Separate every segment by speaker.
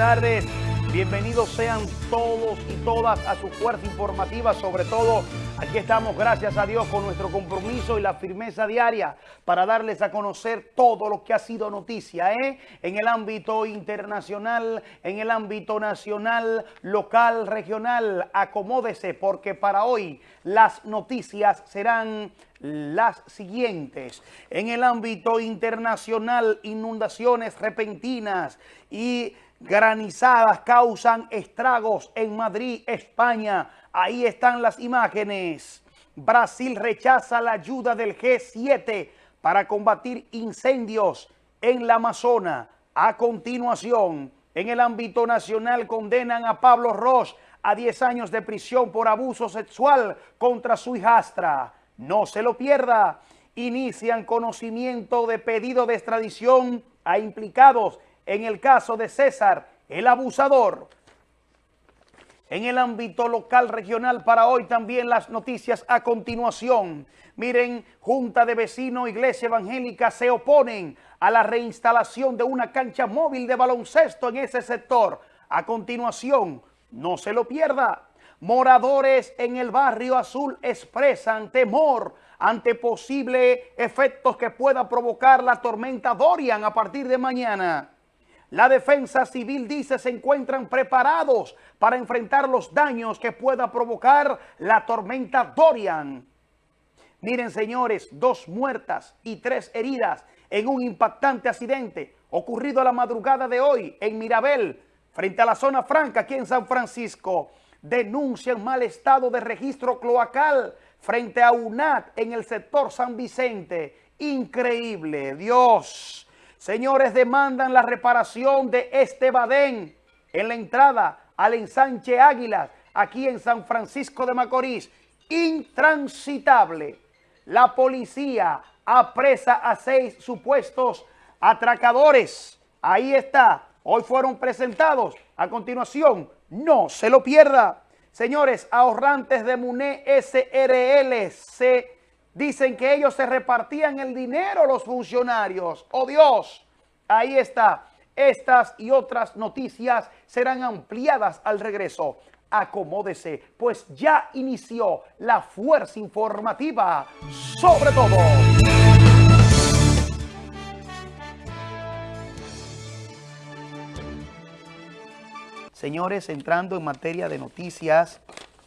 Speaker 1: tardes. Bienvenidos sean todos y todas a su fuerza informativa, sobre todo aquí estamos, gracias a Dios, con nuestro compromiso y la firmeza diaria para darles a conocer todo lo que ha sido noticia ¿eh? en el ámbito internacional, en el ámbito nacional, local, regional. Acomódese porque para hoy las noticias serán las siguientes. En el ámbito internacional, inundaciones repentinas y granizadas causan estragos en Madrid, España. Ahí están las imágenes. Brasil rechaza la ayuda del G7 para combatir incendios en la Amazona. A continuación, en el ámbito nacional condenan a Pablo Ross a 10 años de prisión por abuso sexual contra su hijastra. No se lo pierda. Inician conocimiento de pedido de extradición a implicados en el caso de César, el abusador. En el ámbito local regional para hoy también las noticias a continuación. Miren, Junta de Vecinos, Iglesia Evangélica se oponen a la reinstalación de una cancha móvil de baloncesto en ese sector. A continuación, no se lo pierda. Moradores en el barrio azul expresan temor ante posibles efectos que pueda provocar la tormenta Dorian a partir de mañana. La defensa civil dice se encuentran preparados para enfrentar los daños que pueda provocar la tormenta Dorian. Miren, señores, dos muertas y tres heridas en un impactante accidente ocurrido a la madrugada de hoy en Mirabel, frente a la zona franca aquí en San Francisco. Denuncian mal estado de registro cloacal frente a UNAT en el sector San Vicente. Increíble, Dios. Señores, demandan la reparación de este badén en la entrada al ensanche Águilas, aquí en San Francisco de Macorís. Intransitable. La policía apresa a seis supuestos atracadores. Ahí está. Hoy fueron presentados. A continuación, no se lo pierda. Señores, ahorrantes de MUNE SRL se Dicen que ellos se repartían el dinero los funcionarios. ¡Oh Dios! Ahí está. Estas y otras noticias serán ampliadas al regreso. Acomódese, pues ya inició la fuerza informativa sobre todo. Señores, entrando en materia de noticias,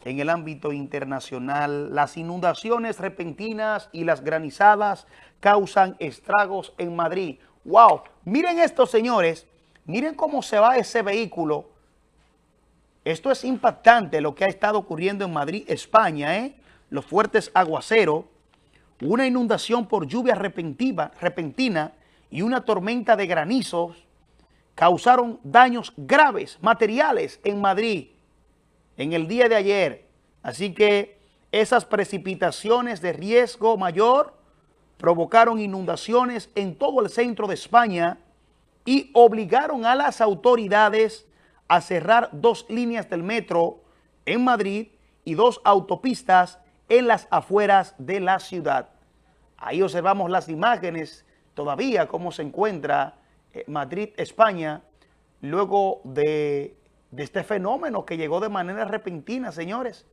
Speaker 1: en el ámbito internacional, las inundaciones repentinas y las granizadas causan estragos en Madrid. ¡Wow! Miren esto, señores. Miren cómo se va ese vehículo. Esto es impactante lo que ha estado ocurriendo en Madrid, España, ¿eh? Los fuertes aguaceros, una inundación por lluvia repentina, repentina y una tormenta de granizos causaron daños graves, materiales en Madrid en el día de ayer. Así que esas precipitaciones de riesgo mayor provocaron inundaciones en todo el centro de España y obligaron a las autoridades a cerrar dos líneas del metro en Madrid y dos autopistas en las afueras de la ciudad. Ahí observamos las imágenes todavía cómo se encuentra eh, Madrid, España, luego de de este fenómeno que llegó de manera repentina, señores.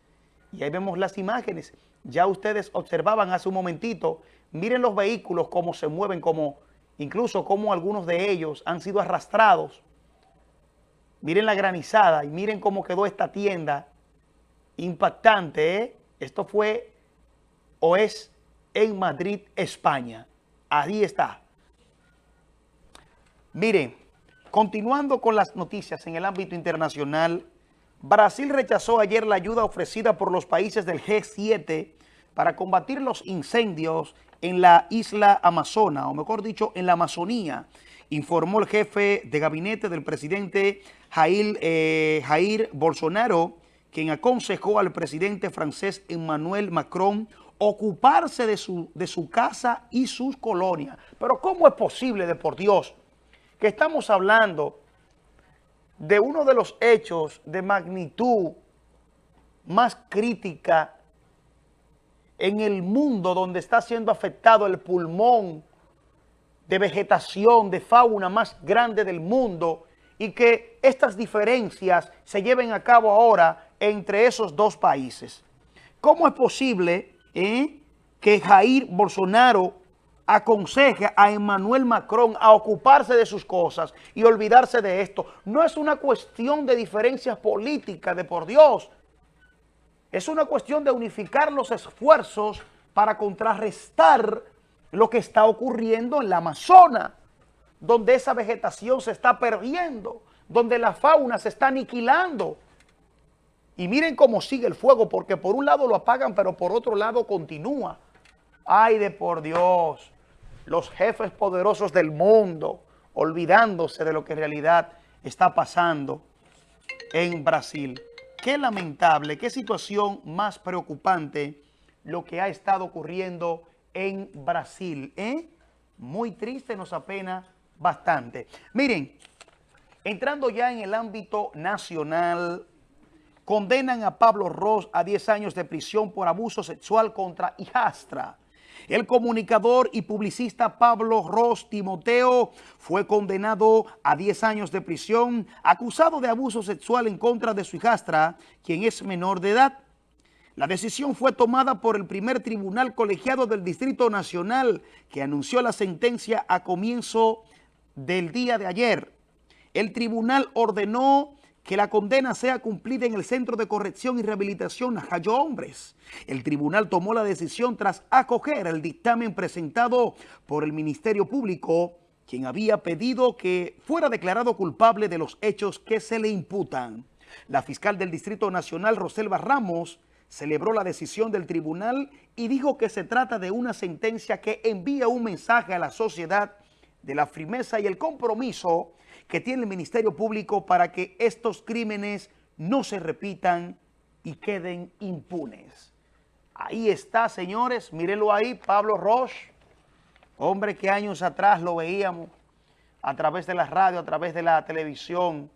Speaker 1: Y ahí vemos las imágenes. Ya ustedes observaban hace un momentito, miren los vehículos cómo se mueven, como incluso cómo algunos de ellos han sido arrastrados. Miren la granizada y miren cómo quedó esta tienda impactante. ¿eh? Esto fue o es en Madrid, España. Ahí está. Miren, Continuando con las noticias en el ámbito internacional, Brasil rechazó ayer la ayuda ofrecida por los países del G7 para combatir los incendios en la isla Amazona, o mejor dicho, en la Amazonía, informó el jefe de gabinete del presidente Jair, eh, Jair Bolsonaro, quien aconsejó al presidente francés Emmanuel Macron ocuparse de su, de su casa y sus colonias. Pero ¿cómo es posible, de por Dios, que estamos hablando de uno de los hechos de magnitud más crítica en el mundo donde está siendo afectado el pulmón de vegetación, de fauna más grande del mundo y que estas diferencias se lleven a cabo ahora entre esos dos países. ¿Cómo es posible eh, que Jair Bolsonaro aconseje a Emmanuel Macron a ocuparse de sus cosas y olvidarse de esto? No es una cuestión de diferencias políticas, de por Dios. Es una cuestión de unificar los esfuerzos para contrarrestar lo que está ocurriendo en la Amazona, donde esa vegetación se está perdiendo, donde la fauna se está aniquilando. Y miren cómo sigue el fuego, porque por un lado lo apagan, pero por otro lado continúa. Ay de por Dios, los jefes poderosos del mundo, olvidándose de lo que en realidad está pasando en Brasil. Qué lamentable, qué situación más preocupante lo que ha estado ocurriendo en Brasil. ¿eh? Muy triste, nos apena bastante. Miren, entrando ya en el ámbito nacional, condenan a Pablo Ross a 10 años de prisión por abuso sexual contra hijastra. El comunicador y publicista Pablo Ross Timoteo fue condenado a 10 años de prisión acusado de abuso sexual en contra de su hijastra, quien es menor de edad. La decisión fue tomada por el primer tribunal colegiado del Distrito Nacional que anunció la sentencia a comienzo del día de ayer. El tribunal ordenó que la condena sea cumplida en el Centro de Corrección y Rehabilitación Jayo Hombres. El tribunal tomó la decisión tras acoger el dictamen presentado por el Ministerio Público, quien había pedido que fuera declarado culpable de los hechos que se le imputan. La fiscal del Distrito Nacional, Roselva Ramos, celebró la decisión del tribunal y dijo que se trata de una sentencia que envía un mensaje a la sociedad de la firmeza y el compromiso que tiene el Ministerio Público para que estos crímenes no se repitan y queden impunes. Ahí está, señores, mírenlo ahí, Pablo Roche, hombre que años atrás lo veíamos a través de la radio, a través de la televisión,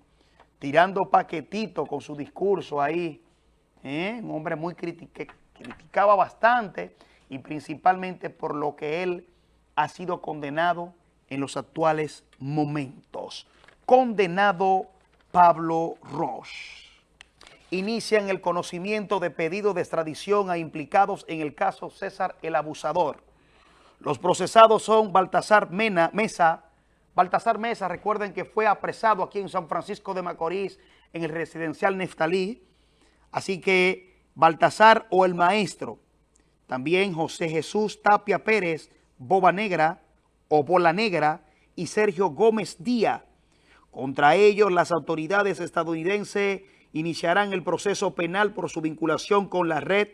Speaker 1: tirando paquetito con su discurso ahí, ¿eh? un hombre muy que criticaba bastante y principalmente por lo que él ha sido condenado en los actuales momentos. Condenado Pablo Roche. Inician el conocimiento de pedido de extradición a implicados en el caso César el Abusador. Los procesados son Baltasar Mena, Mesa. Baltasar Mesa, recuerden que fue apresado aquí en San Francisco de Macorís en el residencial Neftalí Así que Baltasar o el maestro, también José Jesús Tapia Pérez, Boba Negra o Bola Negra y Sergio Gómez Díaz. Contra ellos las autoridades estadounidenses iniciarán el proceso penal por su vinculación con la red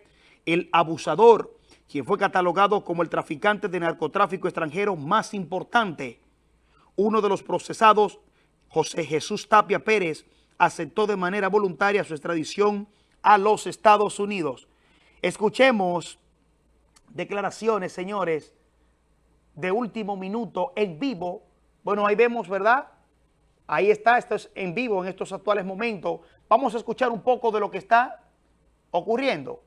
Speaker 1: El Abusador, quien fue catalogado como el traficante de narcotráfico extranjero más importante. Uno de los procesados, José Jesús Tapia Pérez, aceptó de manera voluntaria su extradición a los Estados Unidos. Escuchemos declaraciones, señores, de último minuto en vivo. Bueno, ahí vemos, ¿verdad? Ahí está, esto es en vivo en estos actuales momentos. Vamos a escuchar un poco de lo que está ocurriendo.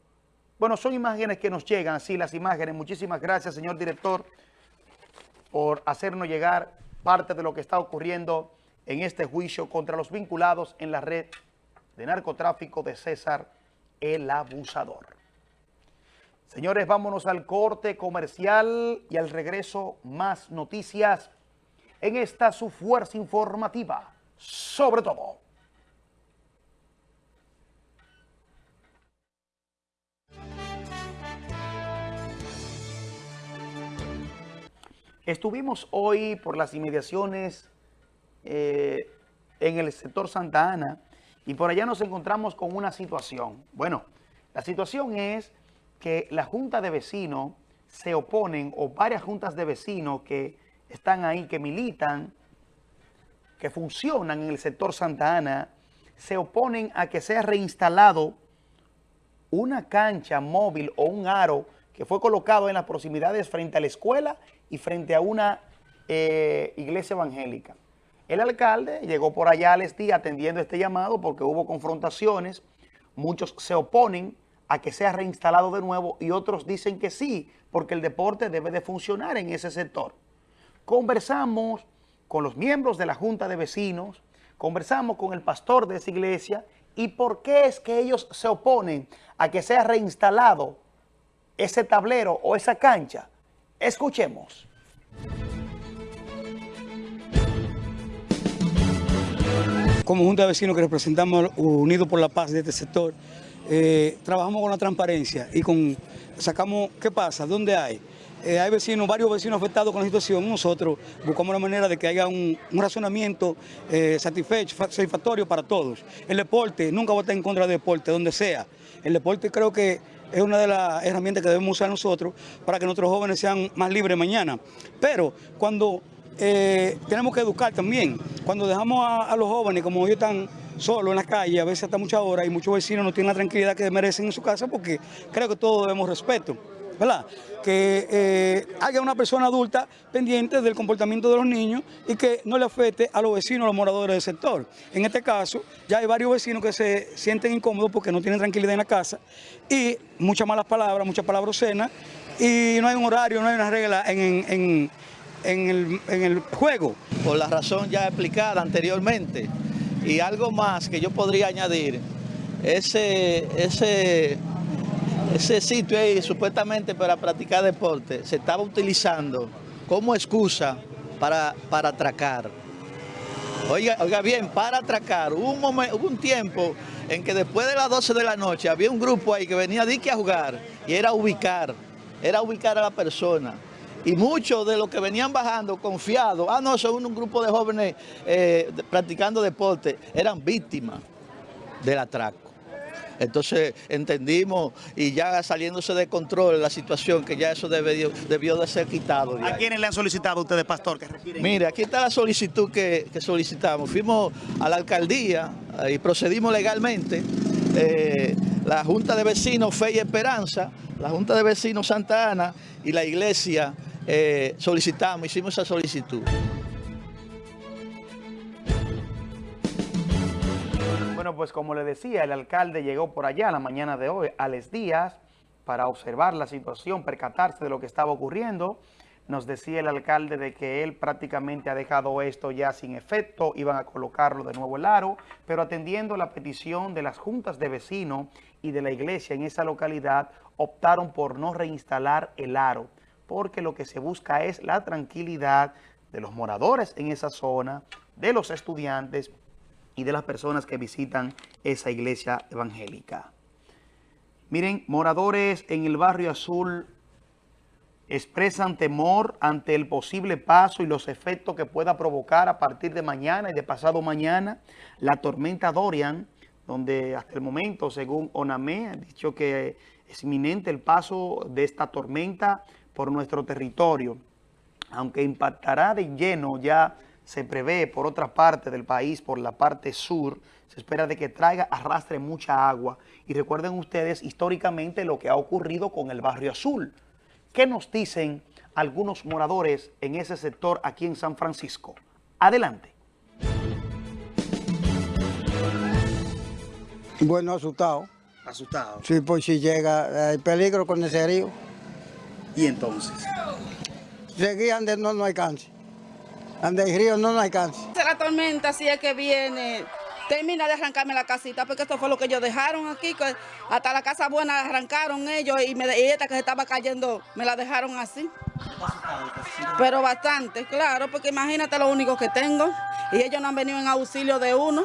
Speaker 1: Bueno, son imágenes que nos llegan, sí, las imágenes. Muchísimas gracias, señor director, por hacernos llegar parte de lo que está ocurriendo en este juicio contra los vinculados en la red de narcotráfico de César el Abusador. Señores, vámonos al corte comercial y al regreso más noticias en esta su fuerza informativa, sobre todo. Estuvimos hoy por las inmediaciones eh, en el sector Santa Ana, y por allá nos encontramos con una situación. Bueno, la situación es que la Junta de Vecinos se oponen, o varias juntas de vecinos que están ahí, que militan, que funcionan en el sector Santa Ana, se oponen a que sea reinstalado una cancha móvil o un aro que fue colocado en las proximidades frente a la escuela y frente a una eh, iglesia evangélica. El alcalde llegó por allá al ESTI atendiendo este llamado porque hubo confrontaciones. Muchos se oponen a que sea reinstalado de nuevo y otros dicen que sí, porque el deporte debe de funcionar en ese sector. Conversamos con los miembros de la Junta de Vecinos Conversamos con el pastor de esa iglesia y por qué es que ellos se oponen a que sea reinstalado ese tablero o esa cancha. Escuchemos.
Speaker 2: Como Junta de Vecinos que representamos Unidos por la Paz de este sector, eh, trabajamos con la transparencia y con sacamos qué pasa, dónde hay. Eh, hay vecinos, varios vecinos afectados con la situación, nosotros buscamos la manera de que haya un, razonamiento eh, satisfactorio para todos. El deporte, nunca va a estar en contra del deporte, donde sea. El deporte creo que es una de las herramientas que debemos usar nosotros para que nuestros jóvenes sean más libres mañana. Pero cuando eh, tenemos que educar también, cuando dejamos a, los jóvenes, como ellos están solos en la calle, a veces hasta muchas horas, y muchos vecinos no tienen la tranquilidad que merecen en su casa, porque creo que todos debemos respeto. ¿Verdad? Que eh, haya una persona adulta pendiente del comportamiento de los niños y que no le afecte a los vecinos, a los moradores del sector. En este caso, ya hay varios vecinos que se sienten incómodos porque no tienen tranquilidad en la casa y muchas malas palabras, muchas palabras obscenas y no hay un horario, no hay una regla en, el, juego.
Speaker 3: Por la razón ya explicada anteriormente y algo más que yo podría añadir, ese, ese ese sitio ahí supuestamente para practicar deporte se estaba utilizando como excusa para, para atracar. Oiga, oiga bien, para atracar. Hubo un, un tiempo en que después de las 12 de la noche había un grupo ahí que venía de a jugar y era ubicar, era ubicar a la persona. Y muchos de los que venían bajando confiados, ah no, son un grupo de jóvenes eh, practicando deporte, eran víctimas del atraco. Entonces entendimos y ya saliéndose de control la situación, que ya eso debió, debió de ser quitado.
Speaker 1: ¿A quiénes le han solicitado ustedes, pastor? Que
Speaker 3: Mire, aquí está la solicitud que, solicitamos. Fuimos a la alcaldía y procedimos legalmente. Eh, la Junta de Vecinos Fe y Esperanza, la Junta de Vecinos Santa Ana y la iglesia eh, solicitamos, hicimos esa solicitud.
Speaker 1: Bueno, pues como le decía, el alcalde llegó por allá la mañana de hoy, a Les Díaz, para observar la situación, percatarse de lo que estaba ocurriendo. Nos decía el alcalde de que él prácticamente ha dejado esto ya sin efecto, iban a colocarlo de nuevo el aro, pero atendiendo la petición de las juntas de vecinos y de la iglesia en esa localidad, optaron por no reinstalar el aro, porque lo que se busca es la tranquilidad de los moradores en esa zona, de los estudiantes, y de las personas que visitan esa iglesia evangélica. Miren, moradores en el barrio azul expresan temor ante el posible paso y los efectos que pueda provocar a partir de mañana y de pasado mañana la tormenta Dorian, donde hasta el momento, según ONAME, ha dicho que es inminente el paso de esta tormenta por nuestro territorio, aunque impactará de lleno ya se prevé por otra parte del país, por la parte sur, se espera de que traiga, arrastre mucha agua. Y recuerden ustedes históricamente lo que ha ocurrido con el Barrio Azul. ¿Qué nos dicen algunos moradores en ese sector aquí en San Francisco? Adelante.
Speaker 4: Bueno, asustado.
Speaker 1: ¿Asustado?
Speaker 4: Sí, pues si llega el peligro con ese río.
Speaker 1: ¿Y entonces?
Speaker 4: Seguían de no, no alcance. Ande el río no, no alcanza.
Speaker 5: La tormenta, si es que viene, termina de arrancarme la casita, porque esto fue lo que ellos dejaron aquí, hasta la casa buena arrancaron ellos y, esta que se estaba cayendo me la dejaron así. Pero bastante, claro, porque imagínate lo único que tengo y ellos no han venido en auxilio de uno.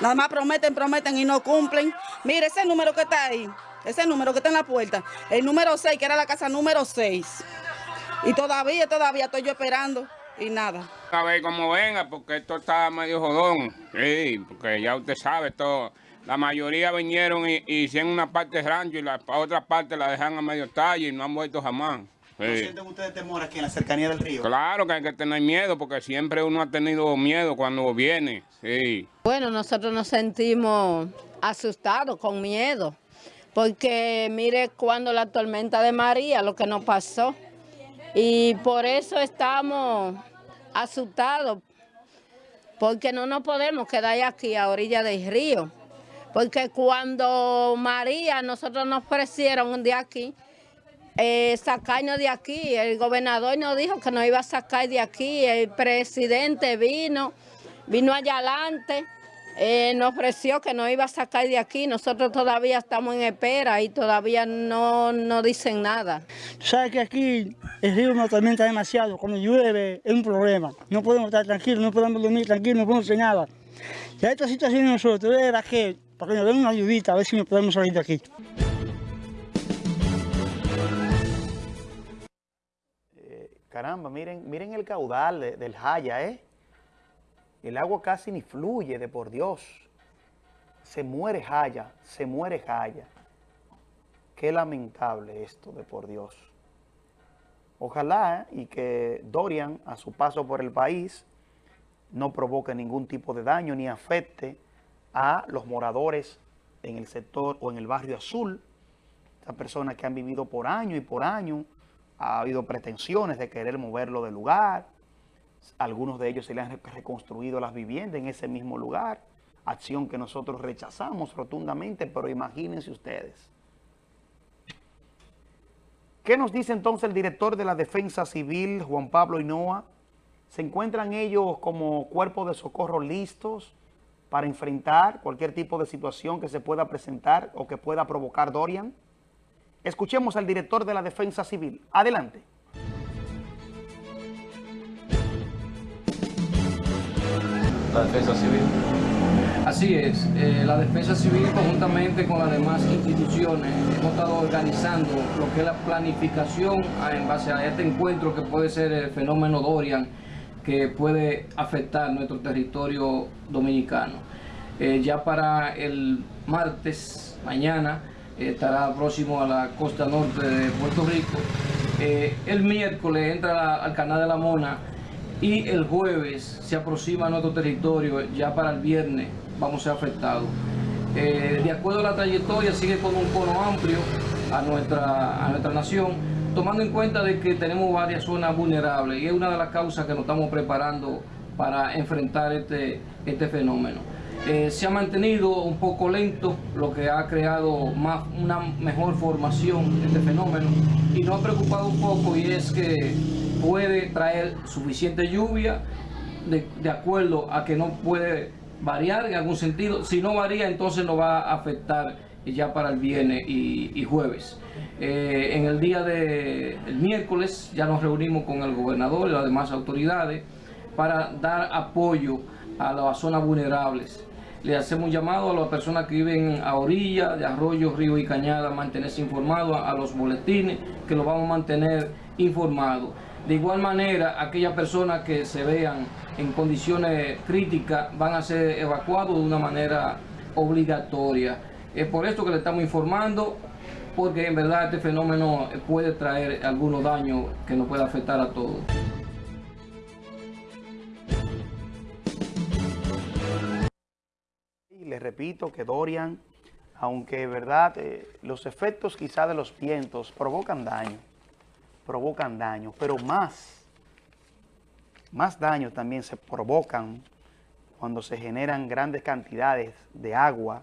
Speaker 5: Nada más prometen, prometen y no cumplen. Mire ese número que está ahí, ese número que está en la puerta, el número 6, que era la casa número 6. Y todavía, todavía estoy yo esperando y nada.
Speaker 6: A ver cómo venga, porque esto está medio jodón. Sí, porque ya usted sabe, todo. La mayoría vinieron y, hicieron una parte de rancho y la otra parte la dejan a medio talle y no han vuelto jamás.
Speaker 1: ¿No sienten ustedes temor aquí en la cercanía del río?
Speaker 6: Claro que hay que tener miedo, porque siempre uno ha tenido miedo cuando viene, sí.
Speaker 7: Bueno, nosotros nos sentimos asustados, con miedo, porque mire cuando la tormenta de María, lo que nos pasó, y por eso estamos asustados, porque no nos podemos quedar aquí a orilla del río. Porque cuando María, nosotros nos ofrecieron de aquí, eh, sacarnos de aquí, el gobernador nos dijo que nos iba a sacar de aquí, el presidente vino vino allá adelante, eh, nos ofreció que nos iba a sacar de aquí. Nosotros todavía estamos en espera y todavía no, no dicen nada.
Speaker 8: Tú sabes que aquí el río nos atormenta demasiado. Cuando llueve es un problema. No podemos estar tranquilos, no podemos dormir tranquilos, no podemos hacer nada. Y esta situación nosotros era que, para que nos den una ayudita, a ver si nos podemos salir de aquí.
Speaker 1: Caramba, miren, miren el caudal de- del Jaya, ¿eh? El agua casi ni fluye, de por Dios. Se muere Jaya, se muere Jaya. Qué lamentable esto, de por Dios. Ojalá y que Dorian, a su paso por el país, no provoque ningún tipo de daño ni afecte a los moradores en el sector o en el barrio azul, estas personas que han vivido por año y por año, ha habido pretensiones de querer moverlo del lugar, algunos de ellos se le han re- reconstruido las viviendas en ese mismo lugar, acción que nosotros rechazamos rotundamente, pero imagínense ustedes. ¿Qué nos dice entonces el director de la Defensa Civil, Juan Pablo Hinoa? ¿Se encuentran ellos como cuerpo de socorro listos para enfrentar cualquier tipo de situación que se pueda presentar o que pueda provocar Dorian? Escuchemos al director de la Defensa Civil. Adelante.
Speaker 9: La defensa civil. Así es, eh, la defensa civil conjuntamente con las demás instituciones hemos estado organizando lo que es la planificación a- en base a este encuentro que puede ser el fenómeno Dorian que puede afectar nuestro territorio dominicano. Eh, ya para el martes, mañana, eh, estará próximo a la costa norte de Puerto Rico. El miércoles entra al canal de la Mona y el jueves se aproxima a nuestro territorio, ya para el viernes vamos a ser afectados. Eh, de acuerdo a la trayectoria, sigue con un cono amplio a nuestra, a nuestra nación, tomando en cuenta de que tenemos varias zonas vulnerables y es una de las causas que nos estamos preparando para enfrentar este, este fenómeno. Eh, se ha mantenido un poco lento, lo que ha creado más, una mejor formación de este fenómeno y nos ha preocupado un poco y es que puede traer suficiente lluvia de, de acuerdo a que no puede variar en algún sentido. Si no varía, entonces nos va a afectar ya para el viernes y, jueves. Eh, en el día de el miércoles ya nos reunimos con el gobernador y las demás autoridades para dar apoyo a las zonas vulnerables. Le hacemos llamado a las personas que viven a orilla de arroyos, ríos y cañadas, mantenerse informados, a los boletines, que los vamos a mantener informados. De igual manera, aquellas personas que se vean en condiciones críticas van a ser evacuados de una manera obligatoria. Es por esto que le estamos informando, porque en verdad este fenómeno puede traer algunos daños que nos puede afectar a todos.
Speaker 1: Y les repito que Dorian, aunque verdad, eh, los efectos quizá de los vientos provocan daño, provocan daño, pero más, más daños también se provocan cuando se generan grandes cantidades de agua,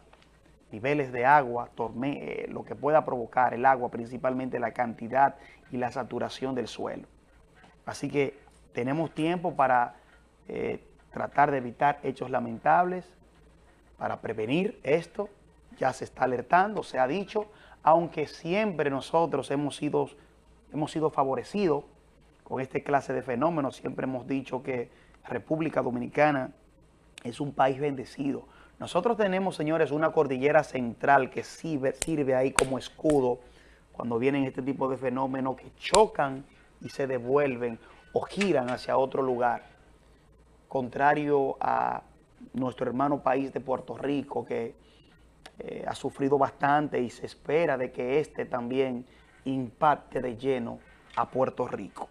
Speaker 1: niveles de agua, eh, lo que pueda provocar el agua, principalmente la cantidad y la saturación del suelo. Así que tenemos tiempo para eh, tratar de evitar hechos lamentables, para prevenir esto. Ya se está alertando, se ha dicho, aunque siempre nosotros hemos sido, hemos sido favorecidos con este clase de fenómenos. Siempre hemos dicho que República Dominicana es un país bendecido. Nosotros tenemos, señores, una cordillera central que sirve, ahí como escudo cuando vienen este tipo de fenómenos que chocan y se devuelven o giran hacia otro lugar, contrario a nuestro hermano país de Puerto Rico, que eh, ha sufrido bastante y se espera de que este también impacte de lleno a Puerto Rico.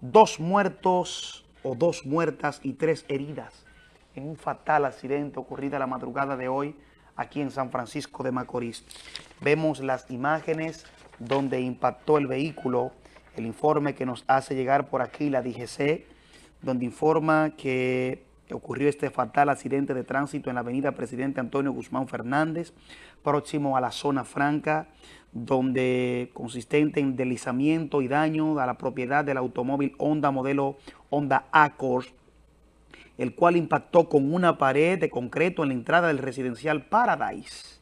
Speaker 1: Dos muertos o dos muertas y tres heridas en un fatal accidente ocurrido la madrugada de hoy aquí en San Francisco de Macorís. Vemos las imágenes donde impactó el vehículo, el informe que nos hace llegar por aquí la DGC, donde informa que ocurrió este fatal accidente de tránsito en la avenida Presidente Antonio Guzmán Fernández, próximo a la zona franca, donde consistente en deslizamiento y daño a la propiedad del automóvil Honda modelo Honda Accord, el cual impactó con una pared de concreto en la entrada del residencial Paradise.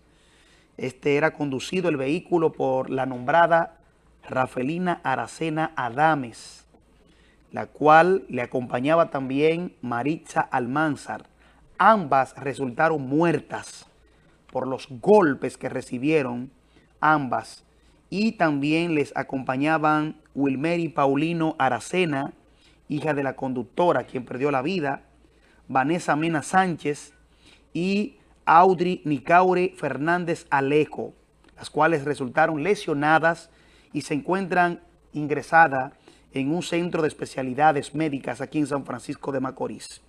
Speaker 1: Este era conducido el vehículo por la nombrada Rafelina Aracena Adames, la cual le acompañaba también Maritza Almanzar. Ambas resultaron muertas por los golpes que recibieron ambas y también les acompañaban Wilmeri Paulino Aracena, hija de la conductora, quien perdió la vida, Vanessa Mena Sánchez y Audrey Nicaure Fernández Alejo, las cuales resultaron lesionadas y se encuentran ingresadas en un centro de especialidades médicas aquí en San Francisco de Macorís.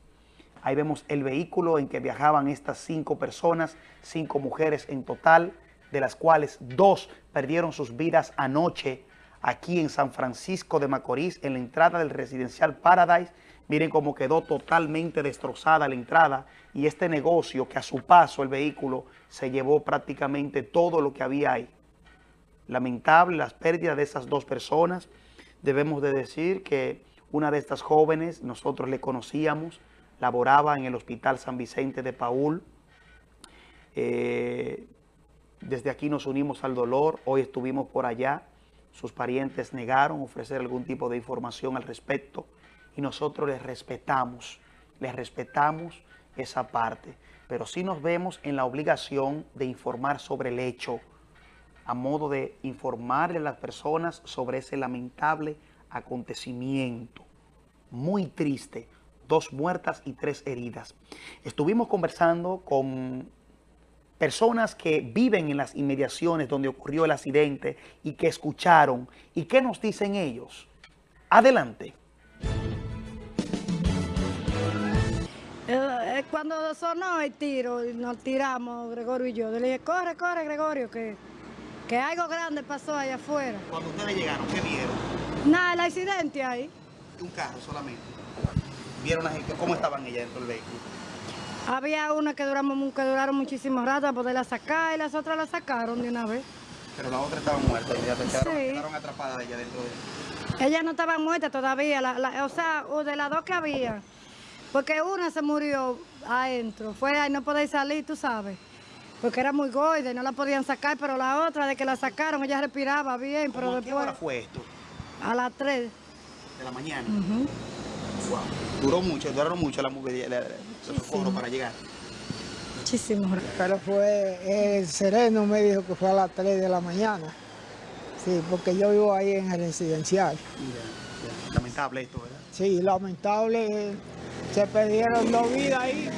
Speaker 1: Ahí vemos el vehículo en que viajaban estas cinco personas, cinco mujeres en total, de las cuales dos perdieron sus vidas anoche aquí en San Francisco de Macorís, en la entrada del residencial Paradise. Miren cómo quedó totalmente destrozada la entrada y este negocio que a su paso el vehículo se llevó prácticamente todo lo que había ahí. Lamentable las pérdidas de esas dos personas. Debemos de decir que una de estas jóvenes, nosotros le conocíamos, laboraba en el Hospital San Vicente de Paul. Eh, desde aquí nos unimos al dolor, hoy estuvimos por allá, sus parientes negaron ofrecer algún tipo de información al respecto y nosotros les respetamos, les respetamos esa parte, pero sí nos vemos en la obligación de informar sobre el hecho, a modo de informarle a las personas sobre ese lamentable acontecimiento. Muy triste, dos muertas y tres heridas. Estuvimos conversando con personas que viven en las inmediaciones donde ocurrió el accidente y que escucharon. ¿Y qué nos dicen ellos? Adelante.
Speaker 10: Eh, eh, cuando sonó el tiro, nos tiramos, Gregorio y yo. Le dije, corre, corre, Gregorio, que, que algo grande pasó allá afuera.
Speaker 1: Cuando ustedes llegaron, ¿qué vieron?
Speaker 10: Nada, el accidente ahí.
Speaker 1: Un carro solamente. ¿Vieron cómo estaban ellas dentro del vehículo?
Speaker 10: Había una que, duramos, que duraron muchísimo rato para poderla sacar y las otras la sacaron de una vez.
Speaker 1: Pero las otras estaban muertas y ya quedaron, sí. quedaron atrapadas ella dentro de
Speaker 10: Ellas no estaban muertas todavía, o sea, de las dos que había. Porque una se murió adentro, fue ahí no podéis salir, tú sabes. Porque era muy gorda y no la podían sacar, pero la otra, de que la sacaron, ella respiraba bien, pero después... ¿A qué
Speaker 1: hora fue esto?
Speaker 10: A las 3.
Speaker 1: ¿De la mañana? wow. Duró mucho, duraron mucho la mujer socorro para llegar.
Speaker 10: Muchísimo.
Speaker 11: Pero fue, el sereno me dijo que fue a las 3 de la mañana. Sí, porque yo vivo ahí en el residencial.
Speaker 1: Lamentable esto, ¿verdad?
Speaker 11: Sí, lamentable. Se perdieron dos vidas ahí.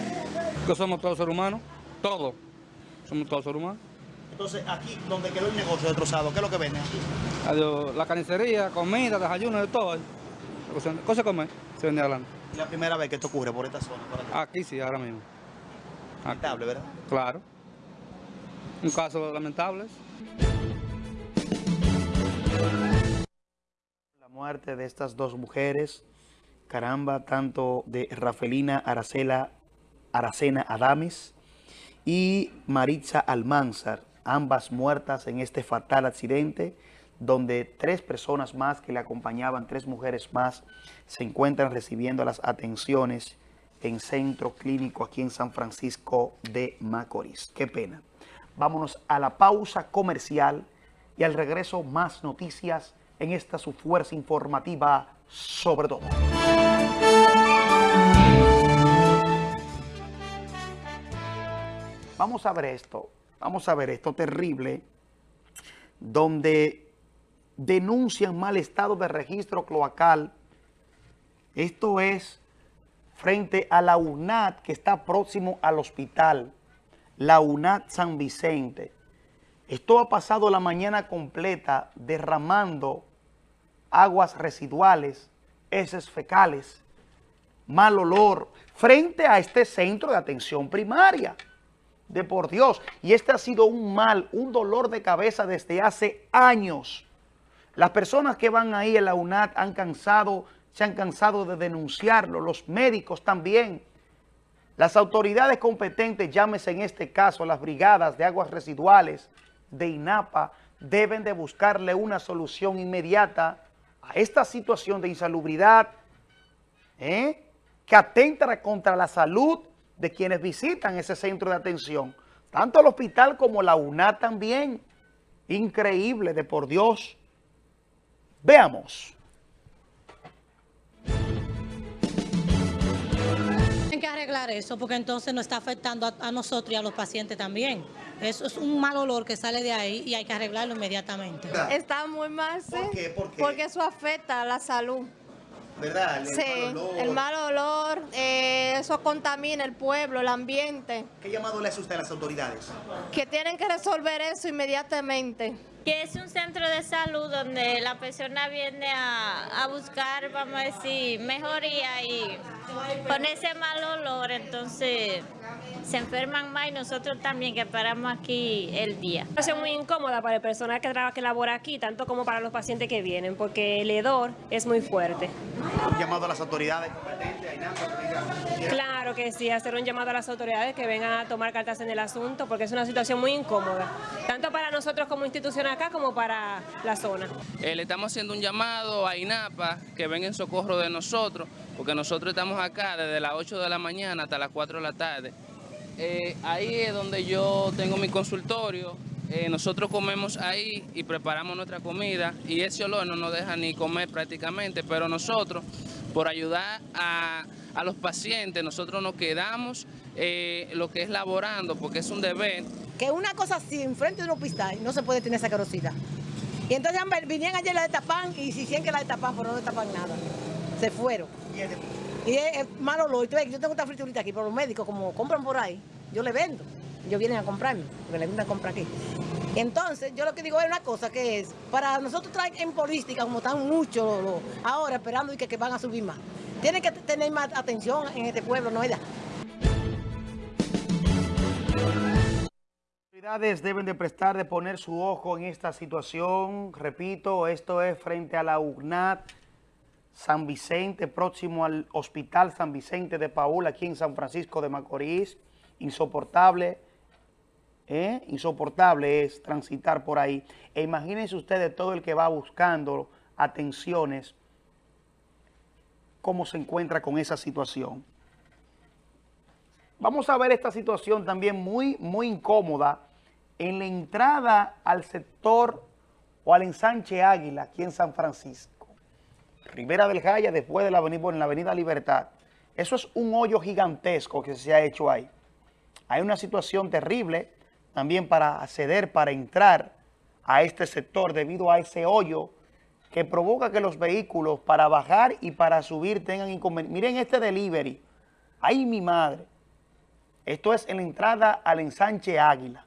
Speaker 2: Que somos todos seres humanos, todos. Somos todos seres humanos.
Speaker 1: Entonces, aquí, donde quedó el negocio destrozado, ¿qué es lo que venden aquí?
Speaker 2: Adiós, la carnicería, comida, desayuno, de todo. Cosas de comer, se vende adelante.
Speaker 1: ¿Es la primera vez que esto ocurre por esta zona? Por
Speaker 2: aquí? sí, ahora mismo.
Speaker 1: Lamentable, ¿verdad?
Speaker 2: Claro. Un caso lamentable.
Speaker 1: La muerte de estas dos mujeres, caramba, tanto de Rafelina Aracela, Aracena Adames y Maritza Almanzar, ambas muertas en este fatal accidente donde tres personas más que le acompañaban, tres mujeres más, se encuentran recibiendo las atenciones en centro clínico aquí en San Francisco de Macorís. Qué pena. Vámonos a la pausa comercial y al regreso más noticias en esta su fuerza informativa sobre todo. Vamos a ver esto, vamos a ver esto terrible, donde denuncian mal estado de registro cloacal. Esto es frente a la UNAT que está próximo al hospital, la UNAT San Vicente. Esto ha pasado la mañana completa derramando aguas residuales, heces fecales, mal olor, frente a este centro de atención primaria. De por Dios. Y este ha sido un mal, un dolor de cabeza desde hace años. Las personas que van ahí a la UNAT han cansado, se han cansado de denunciarlo, los médicos también. Las autoridades competentes, llámese en este caso las brigadas de aguas residuales de INAPA, deben de buscarle una solución inmediata a esta situación de insalubridad ¿eh? que atenta contra la salud de quienes visitan ese centro de atención. Tanto el hospital como la UNA también. Increíble, de por Dios. Veamos.
Speaker 12: Tienen que arreglar eso porque entonces nos está afectando a, a nosotros y a los pacientes también. Eso es un mal olor que sale de ahí y hay que arreglarlo inmediatamente.
Speaker 13: Está muy mal, sí.
Speaker 1: ¿Por qué? ¿Por qué?
Speaker 13: Porque eso afecta a la salud.
Speaker 1: ¿Verdad?
Speaker 13: sí, el mal olor, eh, eso contamina el pueblo, el ambiente.
Speaker 1: ¿Qué llamado le hace usted a las autoridades?
Speaker 13: Que tienen que resolver eso inmediatamente.
Speaker 14: Que es un centro de salud donde la persona viene a, a buscar, vamos a decir, mejoría y con ese mal olor, entonces se enferman más y nosotros también que paramos aquí el día.
Speaker 15: Es muy incómoda para el personal que trabaja, que labora aquí, tanto como para los pacientes que vienen, porque el hedor es muy fuerte.
Speaker 1: Un llamado a las autoridades
Speaker 15: Claro que sí, hacer un llamado a las autoridades que vengan a tomar cartas en el asunto, porque es una situación muy incómoda, tanto para nosotros como institución acá como para la zona.
Speaker 16: Eh, le estamos haciendo un llamado a INAPA que venga en socorro de nosotros, porque nosotros estamos acá desde las 8 de la mañana hasta las 4 de la tarde. Eh, ahí es donde yo tengo mi consultorio, eh, nosotros comemos ahí y preparamos nuestra comida y ese olor no nos deja ni comer prácticamente, pero nosotros, por ayudar a, a los pacientes, nosotros nos quedamos eh, lo que es laborando, porque es un deber.
Speaker 17: Que una cosa así, enfrente de un hospital, no se puede tener esa carosidad. Y entonces vinieron ayer la destapan y si que la destapan, pero no destapan nada. Se fueron. Y es, es malo. Entonces, yo tengo esta friturita aquí, pero los médicos, como compran por ahí, yo le vendo. Ellos vienen a comprarme, porque le vienen a comprar aquí. Entonces, yo lo que digo es una cosa que es, para nosotros traer en política, como están muchos lo- ahora esperando y que, que van a subir más, tienen que tener más atención en este pueblo, ¿no es
Speaker 1: deben de prestar de poner su ojo en esta situación. Repito, esto es frente a la UNAT San Vicente, próximo al Hospital San Vicente de Paul, aquí en San Francisco de Macorís. Insoportable, ¿eh? insoportable es transitar por ahí. E imagínense ustedes todo el que va buscando atenciones, cómo se encuentra con esa situación. Vamos a ver esta situación también muy, muy incómoda en la entrada al sector o al ensanche Águila, aquí en San Francisco. Rivera del Jaya, después de la avenida, en la avenida Libertad. Eso es un hoyo gigantesco que se ha hecho ahí. Hay una situación terrible también para acceder, para entrar a este sector debido a ese hoyo que provoca que los vehículos para bajar y para subir tengan inconvenientes. Miren este delivery. ¡Ay, mi madre! Esto es en la entrada al ensanche Águila.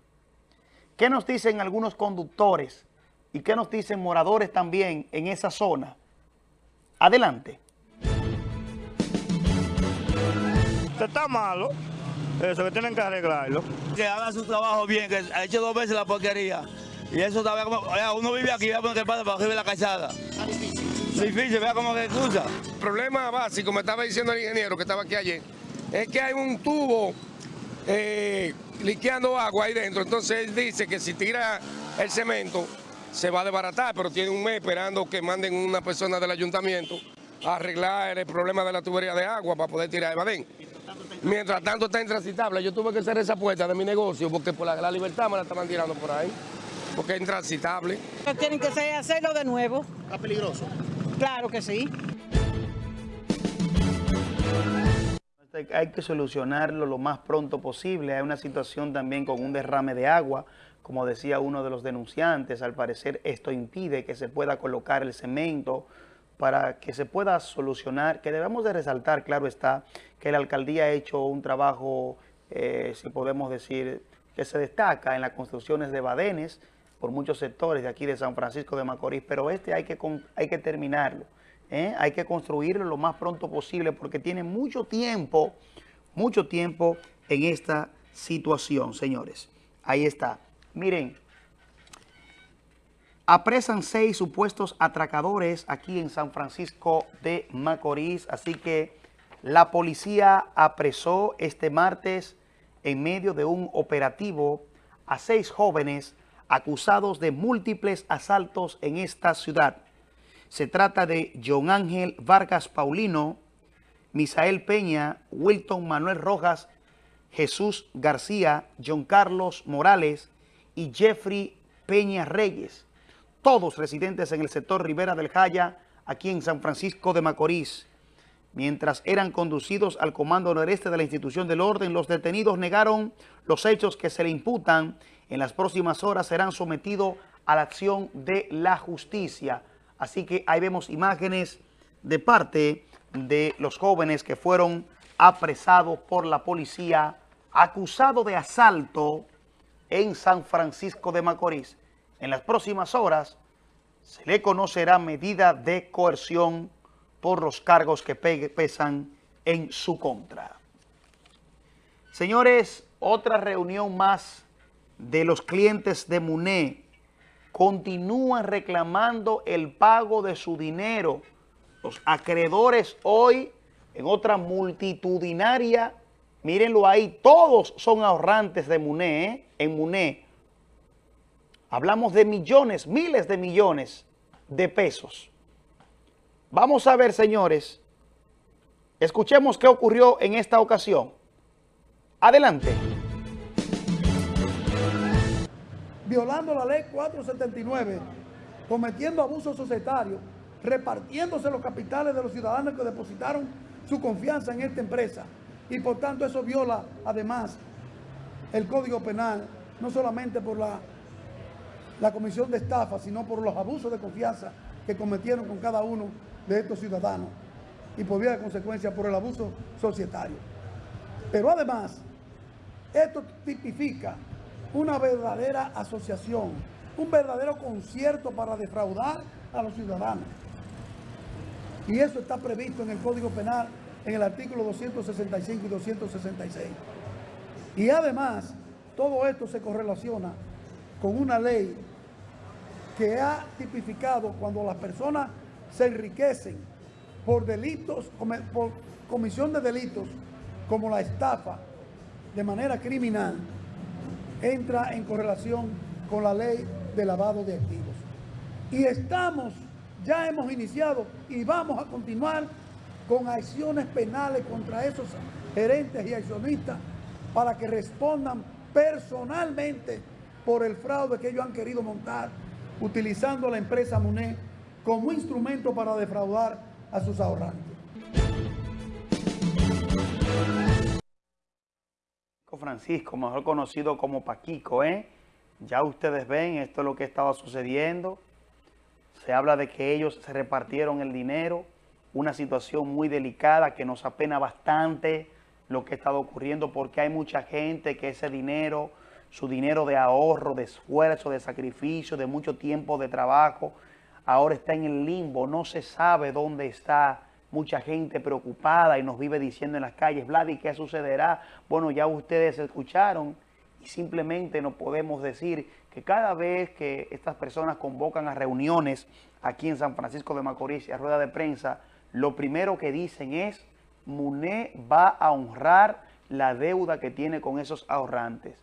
Speaker 1: ¿Qué nos dicen algunos conductores y qué nos dicen moradores también en esa zona? Adelante.
Speaker 18: Está malo. Eso que tienen que arreglarlo.
Speaker 19: Que haga su trabajo bien, que ha hecho dos veces la porquería. Y eso todavía como, uno vive aquí, vea por qué pasa para arriba de la calzada. Difícil, vea cómo que cruza.
Speaker 20: El problema básico, me estaba diciendo el ingeniero que estaba aquí ayer, es que hay un tubo eh, liqueando agua ahí dentro. Entonces él dice que si tira el cemento se va a desbaratar, pero tiene un mes esperando que manden una persona del ayuntamiento a arreglar el problema de la tubería de agua para poder tirar el badén. Mientras tanto está intransitable. Yo tuve que cerrar esa puerta de mi negocio porque por la, la libertad me la estaban tirando por ahí, porque es intransitable.
Speaker 17: Tienen que hacerlo de nuevo.
Speaker 1: ¿Está peligroso?
Speaker 17: Claro que sí.
Speaker 1: Hay que solucionarlo lo más pronto posible. Hay una situación también con un derrame de agua. Como decía uno de los denunciantes, al parecer esto impide que se pueda colocar el cemento para que se pueda solucionar, que debemos de resaltar, claro está, que la alcaldía ha hecho un trabajo, eh, si podemos decir, que se destaca en las construcciones de badenes por muchos sectores de aquí de San Francisco de Macorís, pero este hay que, hay que terminarlo. ¿Eh? Hay que construirlo lo más pronto posible porque tiene mucho tiempo, mucho tiempo en esta situación, señores. Ahí está. Miren, apresan seis supuestos atracadores aquí en San Francisco de Macorís, así que la policía apresó este martes en medio de un operativo a seis jóvenes acusados de múltiples asaltos en esta ciudad. Se trata de John Ángel Vargas Paulino, Misael Peña, Wilton Manuel Rojas, Jesús García, John Carlos Morales y Jeffrey Peña Reyes, todos residentes en el sector Rivera del Jaya, aquí en San Francisco de Macorís. Mientras eran conducidos al comando noreste de la institución del orden, los detenidos negaron los hechos que se le imputan. En las próximas horas serán sometidos a la acción de la justicia. Así que ahí vemos imágenes de parte de los jóvenes que fueron apresados por la policía, acusados de asalto en San Francisco de Macorís. En las próximas horas se le conocerá medida de coerción por los cargos que pesan en su contra. Señores, otra reunión más de los clientes de MUNE continúan reclamando el pago de su dinero. Los acreedores hoy, en otra multitudinaria, mírenlo ahí, todos son ahorrantes de MUNE, ¿eh? en MUNE. Hablamos de millones, miles de millones de pesos. Vamos a ver, señores. Escuchemos qué ocurrió en esta ocasión. Adelante.
Speaker 21: Violando la ley 479, cometiendo abuso societario, repartiéndose los capitales de los ciudadanos que depositaron su confianza en esta empresa. Y por tanto eso viola además el Código Penal, no solamente por la, la comisión de estafa, sino por los abusos de confianza que cometieron con cada uno de estos ciudadanos y por vía de consecuencia por el abuso societario. Pero además, esto tipifica una verdadera asociación, un verdadero concierto para defraudar a los ciudadanos. Y eso está previsto en el Código Penal en el artículo 265 y 266. Y además, todo esto se correlaciona con una ley que ha tipificado cuando las personas se enriquecen por delitos, por comisión de delitos como la estafa de manera criminal, entra en correlación con la ley de lavado de activos. Y estamos, ya hemos iniciado y vamos a continuar con acciones penales contra esos gerentes y accionistas para que respondan personalmente por el fraude que ellos han querido montar utilizando la empresa MUNE como instrumento para defraudar a sus ahorrantes.
Speaker 1: Francisco, mejor conocido como Paquico, ¿eh? Ya ustedes ven, esto es lo que estaba sucediendo. Se habla de que ellos se repartieron el dinero, una situación muy delicada que nos apena bastante lo que ha estado ocurriendo porque hay mucha gente que ese dinero, su dinero de ahorro, de esfuerzo, de sacrificio, de mucho tiempo de trabajo, ahora está en el limbo, no se sabe dónde está, mucha gente preocupada y nos vive diciendo en las calles, Vladi, ¿qué sucederá? Bueno, ya ustedes escucharon y simplemente no podemos decir que cada vez que estas personas convocan a reuniones aquí en San Francisco de Macorís y a rueda de prensa, lo primero que dicen es, MUNE va a honrar la deuda que tiene con esos ahorrantes.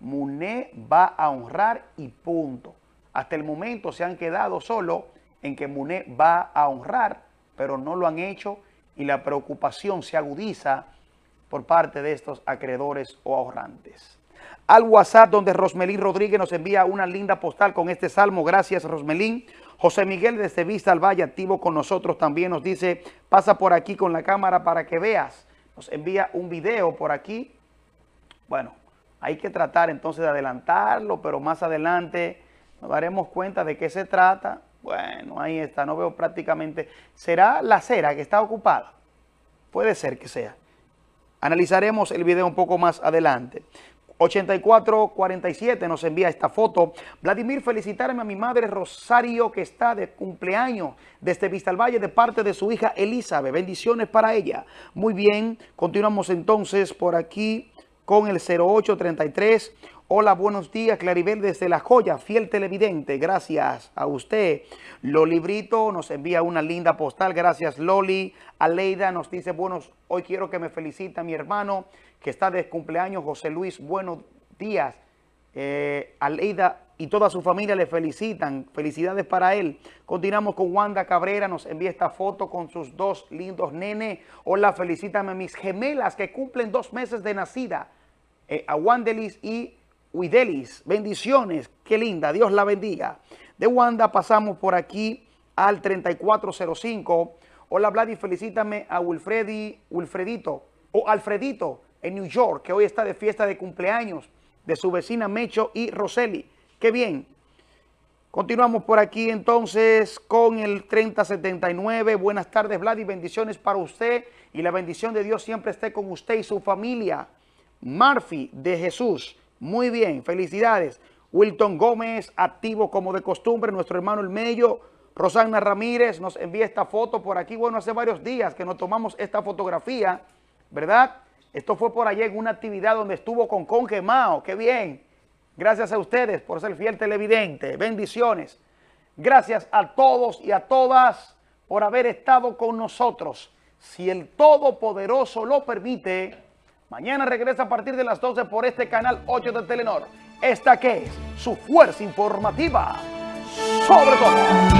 Speaker 1: MUNE va a honrar y punto. Hasta el momento se han quedado solo en que MUNE va a honrar, pero no lo han hecho y la preocupación se agudiza por parte de estos acreedores o ahorrantes. Al WhatsApp donde Rosmelín Rodríguez nos envía una linda postal con este salmo. Gracias Rosmelín. José Miguel desde Vista al Valle, activo con nosotros también, nos dice, pasa por aquí con la cámara para que veas. Nos envía un video por aquí. Bueno, hay que tratar entonces de adelantarlo, pero más adelante nos daremos cuenta de qué se trata. Bueno, ahí está, no veo prácticamente. ¿Será la cera que está ocupada? Puede ser que sea. Analizaremos el video un poco más adelante. 8447 nos envía esta foto. Vladimir, felicitarme a mi madre Rosario que está de cumpleaños desde Vista al Valle de parte de su hija Elizabeth. Bendiciones para ella. Muy bien, continuamos entonces por aquí con el 0833 Hola, buenos días, Claribel desde La Joya, fiel televidente, gracias a usted. Loli Brito nos envía una linda postal, gracias Loli. Aleida nos dice, buenos, hoy quiero que me felicite mi hermano que está de cumpleaños, José Luis, buenos días. Eh, Aleida y toda su familia le felicitan. Felicidades para él. Continuamos con Wanda Cabrera. Nos envía esta foto con sus dos lindos nenes. Hola, felicítame a mis gemelas que cumplen dos meses de nacida. Eh, a Wandelis y Widelis. Bendiciones. Qué linda. Dios la bendiga. De Wanda pasamos por aquí al 3405. Hola, Vladi. Felicítame a Wilfredi, Wilfredito o Alfredito en New York, que hoy está de fiesta de cumpleaños de su vecina Mecho y Roseli. Qué bien. Continuamos por aquí entonces con el 3079. Buenas tardes, Vladi. Bendiciones para usted y la bendición de Dios siempre esté con usted y su familia. Murphy de Jesús. Muy bien, felicidades. Wilton Gómez, activo como de costumbre. Nuestro hermano El Mello. Rosana Ramírez nos envía esta foto por aquí. Bueno, hace varios días que nos tomamos esta fotografía, ¿verdad? Esto fue por allá en una actividad donde estuvo con Conge Mao. ¡Qué bien! Gracias a ustedes por ser fiel televidente. Bendiciones. Gracias a todos y a todas por haber estado con nosotros. Si el Todopoderoso lo permite, mañana regresa a partir de las 12 por este canal 8 de Telenor. Esta que es su fuerza informativa sobre todo.